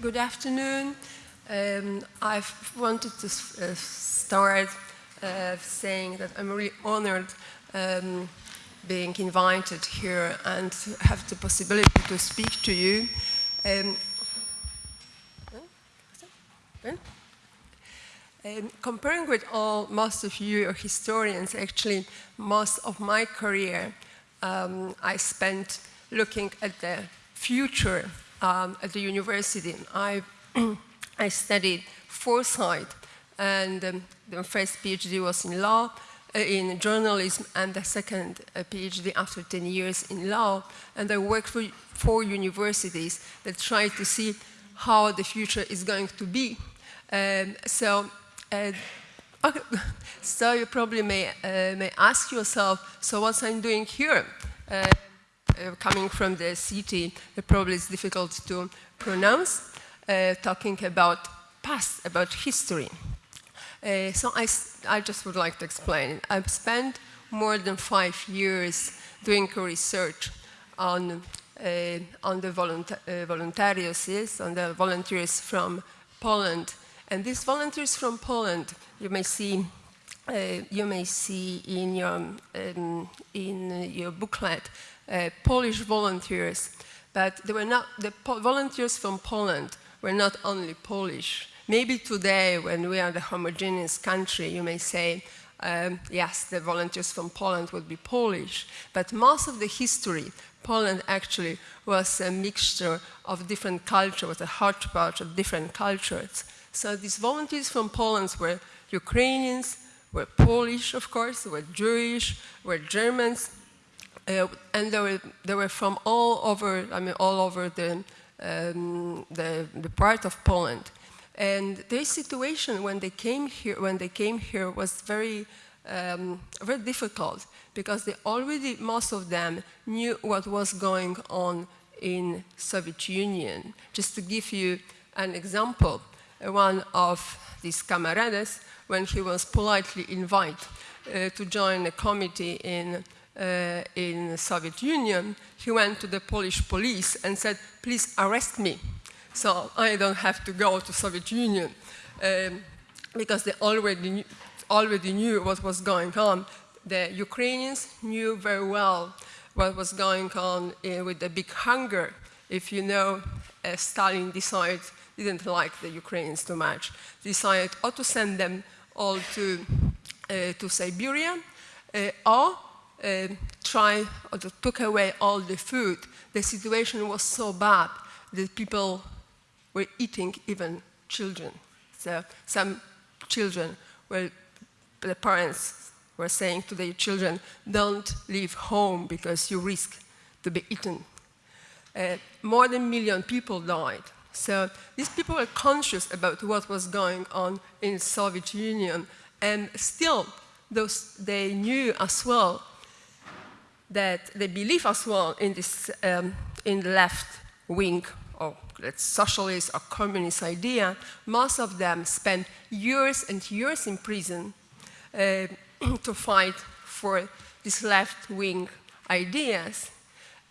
good afternoon. Um, I wanted to uh, start uh, saying that I'm really honored um, being invited here and have the possibility to speak to you. Um, um, comparing with all, most of you are historians, actually, most of my career um, I spent looking at the future um, at the university. I, I studied foresight, and um, the first PhD was in law, uh, in journalism, and the second uh, PhD after 10 years in law. And I worked for four universities that try to see how the future is going to be. Um, so, uh, okay. so you probably may, uh, may ask yourself, so what's I'm doing here? Uh, coming from the city, it probably is difficult to pronounce, uh, talking about past, about history. Uh, so I, I just would like to explain. I've spent more than five years doing research on, uh, on the volunta uh, on the volunteers from Poland. And these volunteers from Poland, you may see uh, you may see in your, um, in your booklet Polish volunteers, but they were not, the volunteers from Poland were not only Polish. Maybe today, when we are the homogeneous country, you may say, um, yes, the volunteers from Poland would be Polish, but most of the history, Poland actually was a mixture of different cultures, a hodgepodge of different cultures. So these volunteers from Poland were Ukrainians, were Polish, of course, were Jewish, were Germans, uh, and they were, they were from all over, I mean, all over the, um, the, the, part of Poland. And their situation when they came here, when they came here was very, um, very difficult because they already, most of them, knew what was going on in Soviet Union. Just to give you an example, one of these camarades, when he was politely invited uh, to join a committee in uh, in Soviet Union, he went to the Polish police and said, please arrest me. So I don't have to go to Soviet Union um, because they already knew, already knew what was going on. The Ukrainians knew very well what was going on uh, with the big hunger. If you know, uh, Stalin decided, didn't like the Ukrainians too much, decided or to send them all to, uh, to Siberia uh, or uh, try or took away all the food, the situation was so bad that people were eating even children. So some children were, the parents were saying to their children, don't leave home because you risk to be eaten. Uh, more than a million people died. So these people were conscious about what was going on in Soviet Union and still those, they knew as well that they believe as well in this um, in the left wing or let's socialist or communist idea, most of them spent years and years in prison uh, to fight for these left-wing ideas.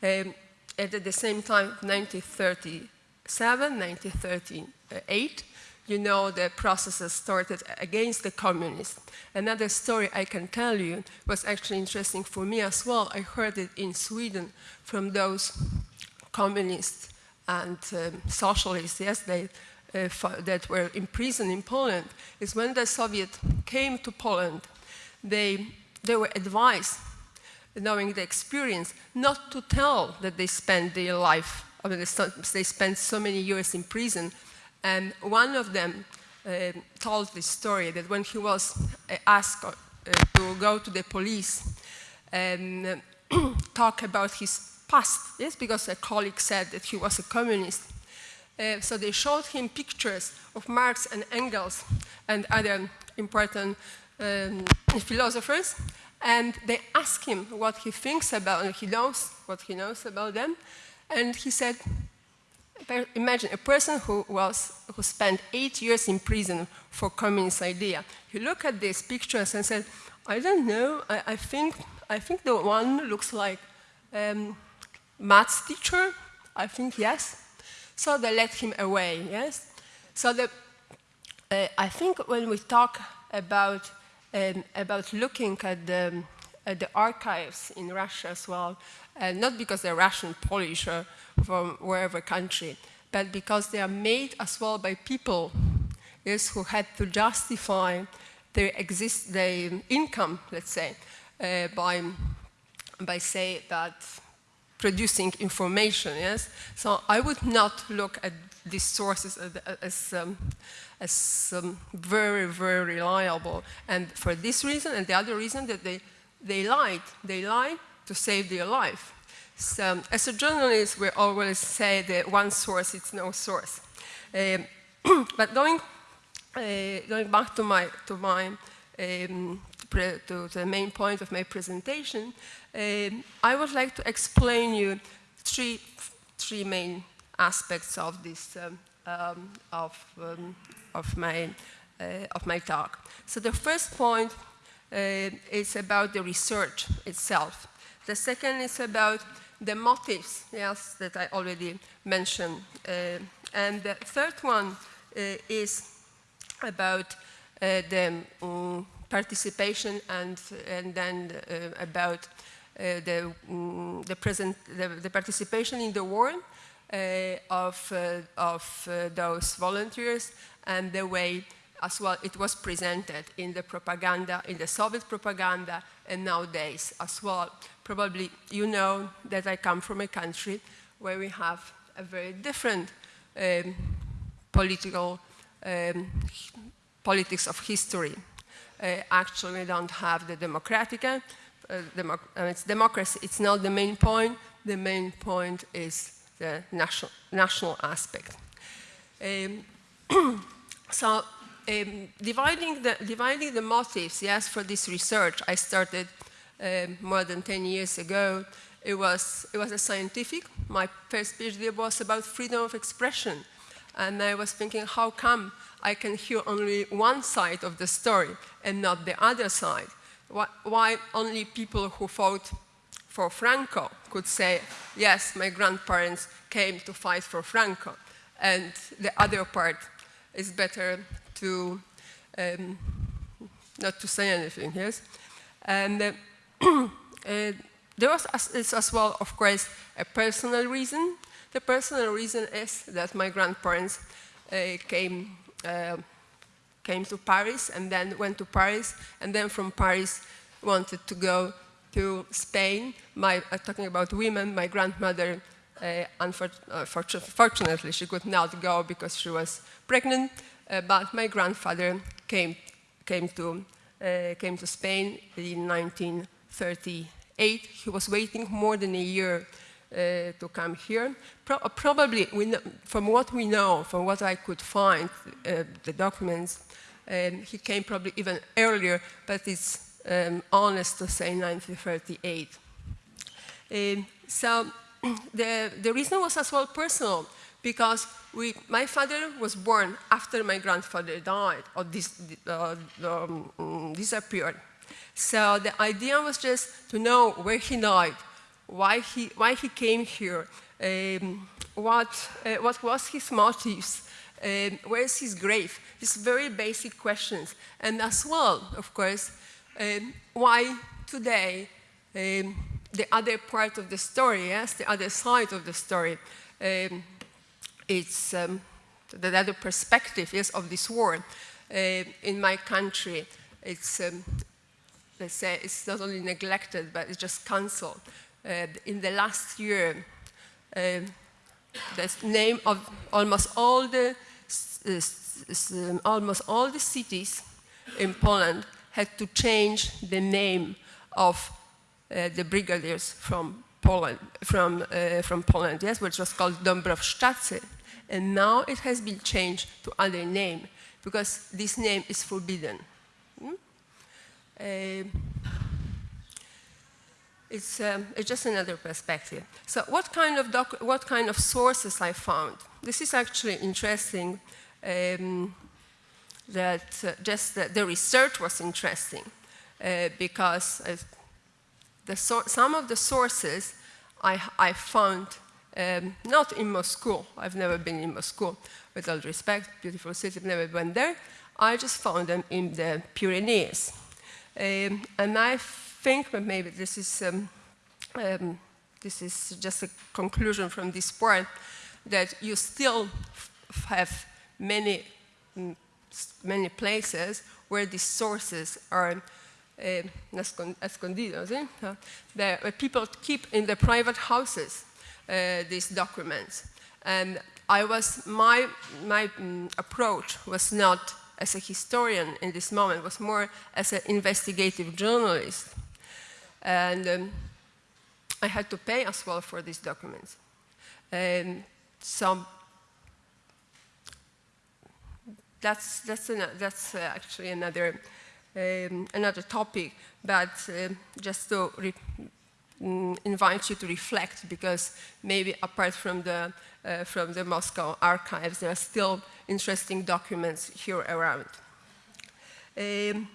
Um, at the same time, 1937, 1938, you know, the processes started against the communists. Another story I can tell you was actually interesting for me as well. I heard it in Sweden from those communists and um, socialists, yes, they, uh, that were imprisoned in Poland, is when the Soviet came to Poland, they, they were advised, knowing the experience, not to tell that they spent their life, I mean, they spent so many years in prison, and one of them uh, told this story that when he was uh, asked uh, to go to the police and talk about his past, yes, because a colleague said that he was a communist. Uh, so they showed him pictures of Marx and Engels and other important um, philosophers, and they asked him what he thinks about, and he knows what he knows about them, and he said, imagine a person who, was, who spent eight years in prison for communist idea. You look at these pictures and say, I don't know, I, I, think, I think the one looks like um, maths teacher. I think yes. So they let him away, yes? So the, uh, I think when we talk about, um, about looking at the, the archives in Russia as well, uh, not because they're Russian, Polish, or from wherever country, but because they are made as well by people yes, who had to justify their, exist, their income, let's say, uh, by, by say that producing information, yes? So I would not look at these sources as, as, um, as um, very, very reliable. And for this reason and the other reason that they, they lied. They lied to save their life. So as a journalist, we always say that one source, is no source. Um, but going, uh, going back to my, to my um, to the main point of my presentation, um, I would like to explain you three, three main aspects of this, um, um, of, um, of, my, uh, of my talk. So the first point is about the research itself. The second is about the motives, yes, that I already mentioned. Uh, and the third one uh, is about uh, the um, participation and, and then uh, about uh, the, um, the, present, the, the, participation in the war uh, of, of those volunteers and the way as well it was presented in the propaganda, in the Soviet propaganda, and nowadays as well. Probably you know that I come from a country where we have a very different um, political um, politics of history uh, actually we don't have the democratic, uh, democ uh, it's democracy, it's not the main point. The main point is the national, national aspect. Um, so um, dividing, the, dividing the motives, yes, for this research, I started um, more than 10 years ago. It was, it was a scientific. My first PhD was about freedom of expression. And I was thinking, how come I can hear only one side of the story and not the other side? Why only people who fought for Franco could say, yes, my grandparents came to fight for Franco, and the other part is better to um, not to say anything, yes? And uh, uh, there was as, as well, of course, a personal reason. The personal reason is that my grandparents uh, came uh, came to Paris and then went to Paris and then from Paris wanted to go to Spain. My, uh, talking about women, my grandmother, uh, unfortunately, she could not go because she was pregnant, but my grandfather came, came, to, uh, came to Spain in 1938. He was waiting more than a year uh, to come here. Pro probably, know, from what we know, from what I could find, uh, the documents, um, he came probably even earlier, but it's um, honest to say 1938. Um, so the, the reason was as well personal, because we, my father was born after my grandfather died or dis, uh, um, disappeared. So the idea was just to know where he died, why he, why he came here, um, what, uh, what was his motives, um, where is his grave? These very basic questions. And as well, of course, um, why today um, the other part of the story, yes, the other side of the story, um, it's um, the other perspective, yes, of this war. Uh, in my country, it's, um, let's say, it's not only neglected, but it's just cancelled. Uh, in the last year, uh, the name of almost all the um, almost all the cities in Poland had to change the name of uh, the brigadiers from Poland, from, uh, from Poland, yes, which was called Dąbrowszczacy. And now it has been changed to other name because this name is forbidden. Hmm? Uh, it's, um, it's just another perspective. So what kind of, what kind of sources I found? This is actually interesting um, that uh, just the, the, research was interesting uh, because the so some of the sources I, I found um, not in Moscow. I've never been in Moscow, with all respect, beautiful city, never went there. I just found them in the Pyrenees. Um, and I think that maybe this is, um, um, this is just a conclusion from this point, that you still have many, mm, many places where these sources are uh, escondidos, eh? where people keep in their private houses these documents. And I was, my, my um, approach was not as a historian in this moment, was more as an investigative journalist. And um, I had to pay as well for these documents. And so that's, that's, an, that's uh, actually another, um, another topic, but uh, just to mm, invite you to reflect because maybe apart from the, uh, from the Moscow archives, there are still interesting documents here around. Um,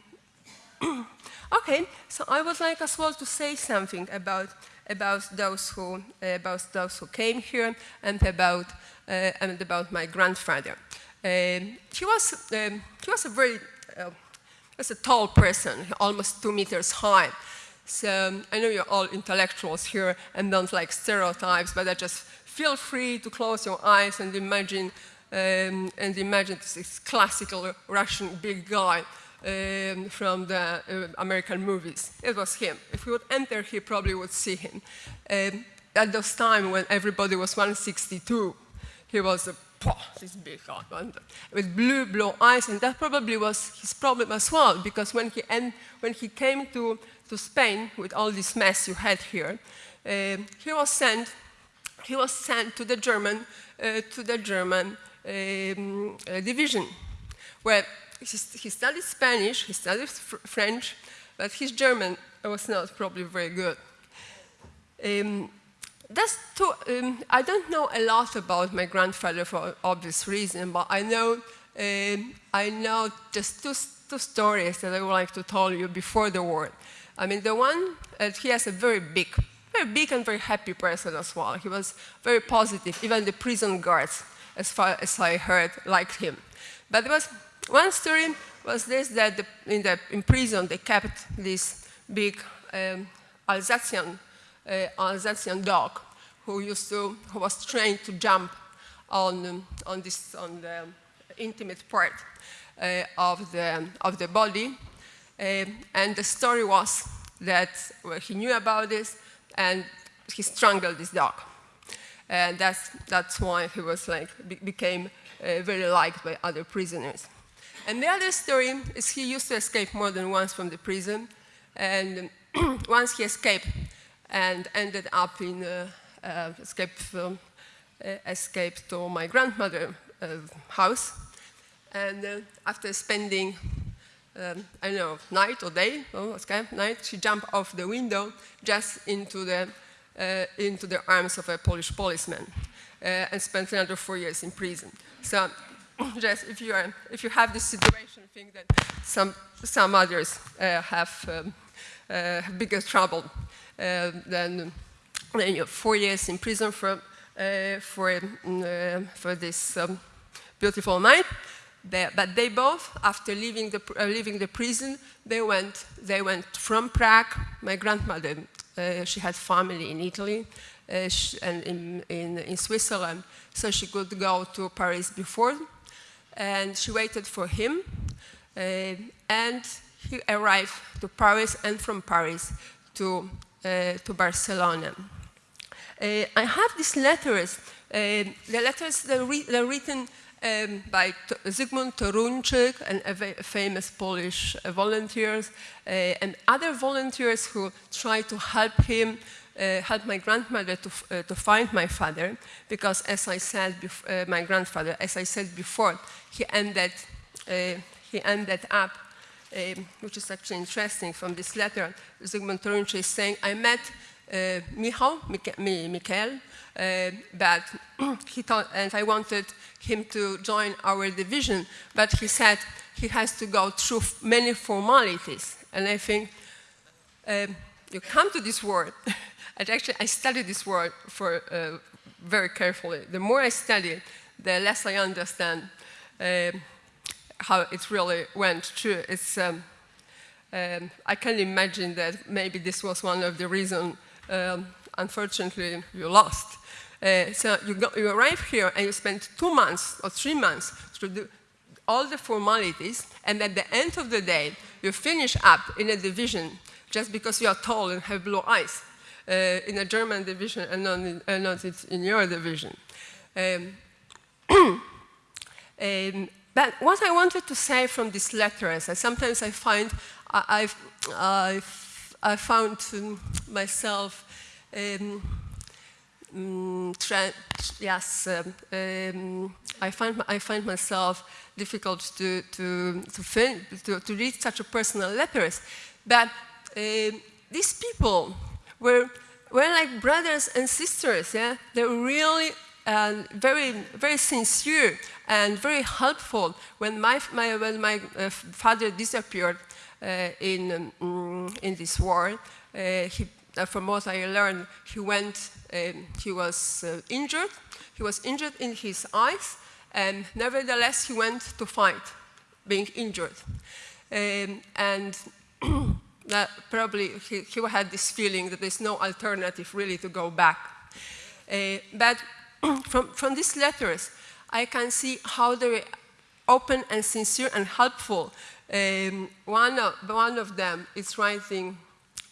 okay, so I would like as well to say something about, about, those, who, uh, about those who came here and about, uh, and about my grandfather. Um, he, was, um, he was a very uh, was a tall person, almost two meters high. So um, I know you're all intellectuals here and don't like stereotypes, but I just feel free to close your eyes and imagine um, and imagine this classical Russian big guy um, from the uh, American movies. It was him. If we would enter, he probably would see him. Um, at those time when everybody was 162, he was a this big guy with blue, blue eyes, and that probably was his problem as well, because when he, when he came to, to Spain with all this mess you had here, uh, he was sent, he was sent to the German, uh, to the German um, uh, division, where he, he, studied Spanish, he studied fr French, but his German was not probably very good. Um, that's too, um, I don't know a lot about my grandfather for obvious reason, but I know, um, I know just two, two stories that I would like to tell you before the war. I mean, the one, uh, he has a very big, very big and very happy person as well. He was very positive. Even the prison guards, as far as I heard, liked him. But there was one story was this, that the, in, the, in prison they kept this big um, Alsatian uh, Alsatian dog who used to, who was trained to jump on, on, this, on the intimate part uh, of, the, of the body. Uh, and the story was that well, he knew about this and he strangled this dog. And that's, that's why he was like, be became uh, very liked by other prisoners. And the other story is he used to escape more than once from the prison. And once he escaped, and ended up in uh, uh, escape, um, escape to my grandmother's house. And after spending um, I don't know, night or day, oh, okay, night, she jumped off the window just into the, uh, into the arms of a Polish policeman uh, and spent another four years in prison. So just if you, are, if you have this situation, think that some, some others uh, have, um, have bigger trouble uh, then, then you have four years in prison for, uh, for, uh, for this um, beautiful night. But they both, after leaving the, uh, leaving the prison, they went, they went from Prague. My grandmother, uh, she had family in Italy uh, she, and in, in, in, Switzerland, so she could go to Paris before. And she waited for him, and he arrived to Paris, and from Paris to uh, to Barcelona. Uh, I have these letters. Uh, the letters that are written um, by T Zygmunt Toruńczyk and a famous Polish uh, volunteers uh, and other volunteers who tried to help him, uh, help my grandmother to, to find my father because as I said, before my grandfather, as I said before, he ended, he ended up um, which is actually interesting from this letter, Zygmunt Toruńczyk is saying, I met uh, Michał, Mikael, uh, but he thought, and I wanted him to join our division, but he said he has to go through many formalities. And I think um, you come to this word, and actually I studied this word for uh, very carefully. The more I study, the less I understand uh, how it really went through. It's, um, um, I can imagine that maybe this was one of the reasons, um, unfortunately, you lost. Uh, so you, go, you arrive here and you spend two months or three months to do all the formalities, and at the end of the day, you finish up in a division just because you are tall and have blue eyes uh, in a German division and not in, uh, not in your division. Um, um, but what I wanted to say from these letters, I sometimes I find I, I've, I've, I found myself um, mm, yes, um, um, I find I find myself difficult to to to, fin to, to read such a personal letters, but uh, these people were were like brothers and sisters. Yeah, they were really and very, very sincere and very helpful. When my, my when my uh, father disappeared in, um, in this war, uh, he, uh, from what I learned, he went, um, he was uh, injured. He was injured in his eyes, and nevertheless, he went to fight, being injured. Um, and that probably he, he, had this feeling that there's no alternative really to go back. Uh, but from, from these letters, I can see how they were open and sincere and helpful. Um, one, of, one of them is writing,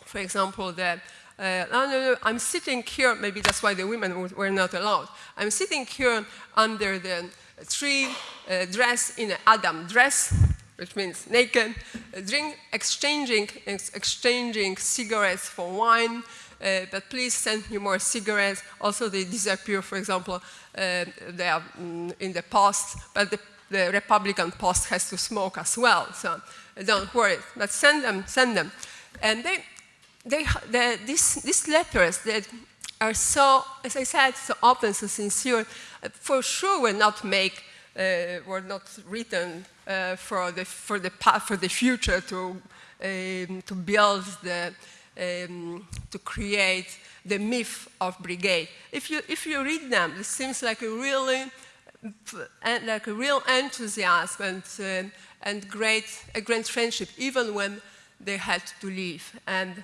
for example, that uh, no, no, no, I'm sitting here, maybe that's why the women were not allowed. I'm sitting here under the tree, uh, dressed in an Adam dress, which means naked, uh, drink, exchanging, ex exchanging cigarettes for wine, uh, but please send me more cigarettes. Also, they disappear, for example, uh, they are mm, in the past, but the, the, Republican post has to smoke as well, so don't worry, but send them, send them. And they, they, the, these, these letters that are so, as I said, so open, so sincere, for sure will not make, uh, were not written uh, for, the, for, the, for the future to, um, to build the, um, to create the myth of brigade. If you, if you read them, it seems like a really, like a real enthusiasm and, uh, and great, a great friendship, even when they had to leave. And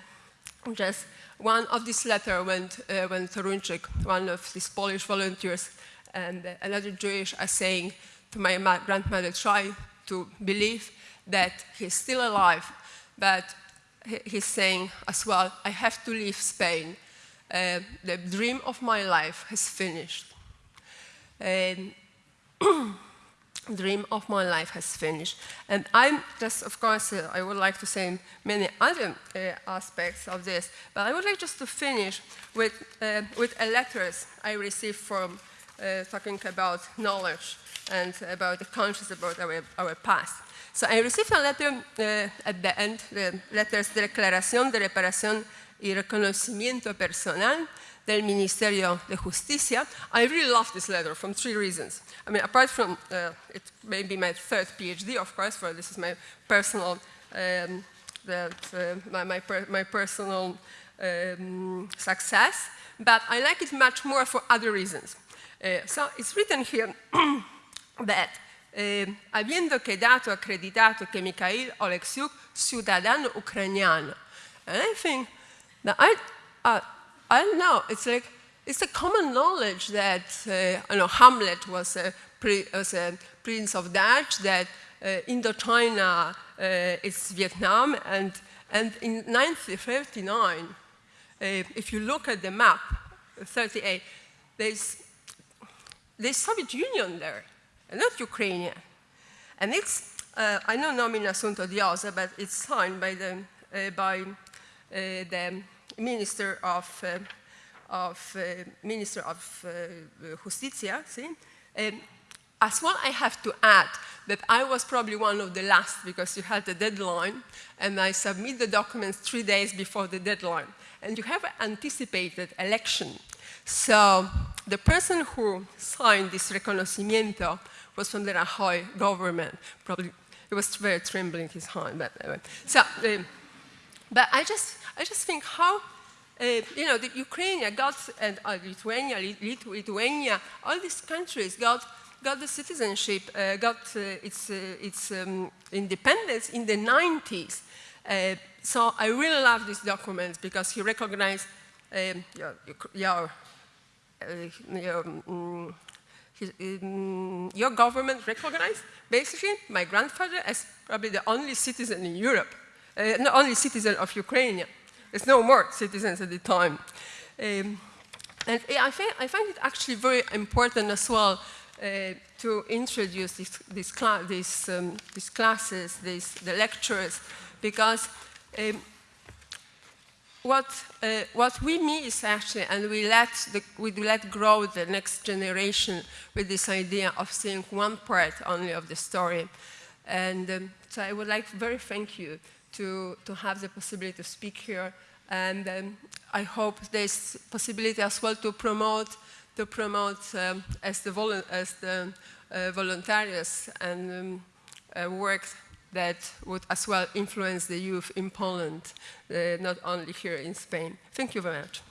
just one of these letters went, uh, when Toruńczyk, one of these Polish volunteers, and another Jewish are saying to my grandmother, try to believe that he's still alive, but he's saying as well, I have to leave Spain. Uh, the dream of my life has finished. dream of my life has finished. And I'm just, of course, uh, I would like to say many other uh, aspects of this, but I would like just to finish with, uh, with a letter I received from uh, talking about knowledge and about the conscious about our, our past. So I received a letter uh, at the end, the letters de declaración de reparación y reconocimiento personal del Ministerio de Justicia. I really love this letter from three reasons. I mean, apart from uh, it may be my third PhD, of course, for this is my personal, um, that, uh, my, my, per my, personal um, success, but I like it much more for other reasons. Uh, so it's written here that eh, habiendo quedado acreditado que Mikhail Oleksiuk, ciudadano ucraniano. And I think that I, uh, I don't know, it's like, it's a common knowledge that, uh, you know, Hamlet was a, was a prince of Dutch, that uh, Indochina uh, is Vietnam, and, and in 1939, uh, if you look at the map, 38, there's, there's Soviet Union there not Ukrainian. And it's, uh, I don't know in assunto di osa, but it's signed by the, uh, by, uh, the Minister of, uh, of uh, Minister of uh, Justicia, see? Um, as well, I have to add that I was probably one of the last because you had the deadline, and I submit the documents three days before the deadline. And you have anticipated election. So the person who signed this reconocimiento was from the Rajoy government. Probably it was very trembling his hand. But, anyway. so, um, but I just, I just think how uh, you know, the Ukraine got, and uh, Lithuania, Lithuania, all these countries got, got the citizenship, uh, got uh, its, uh, its um, independence in the 90s. Uh, so I really love this document because he recognized um, your, your, your, um, his, um, your government recognized basically my grandfather as probably the only citizen in Europe, uh, not only citizen of Ukraine. There's no more citizens at the time. Um, and I, find, I find it actually very important as well uh, to introduce this, this cla these, um, these classes, these, the lectures, because um, what, uh, what we miss actually, and we let, the, we let grow the next generation with this idea of seeing one part only of the story. And um, so I would like very thank you to, to have the possibility to speak here. And um, I hope there's possibility as well to promote, to promote um, as the, as the uh, and um, uh, work that would as well influence the youth in Poland, uh, not only here in Spain. Thank you very much.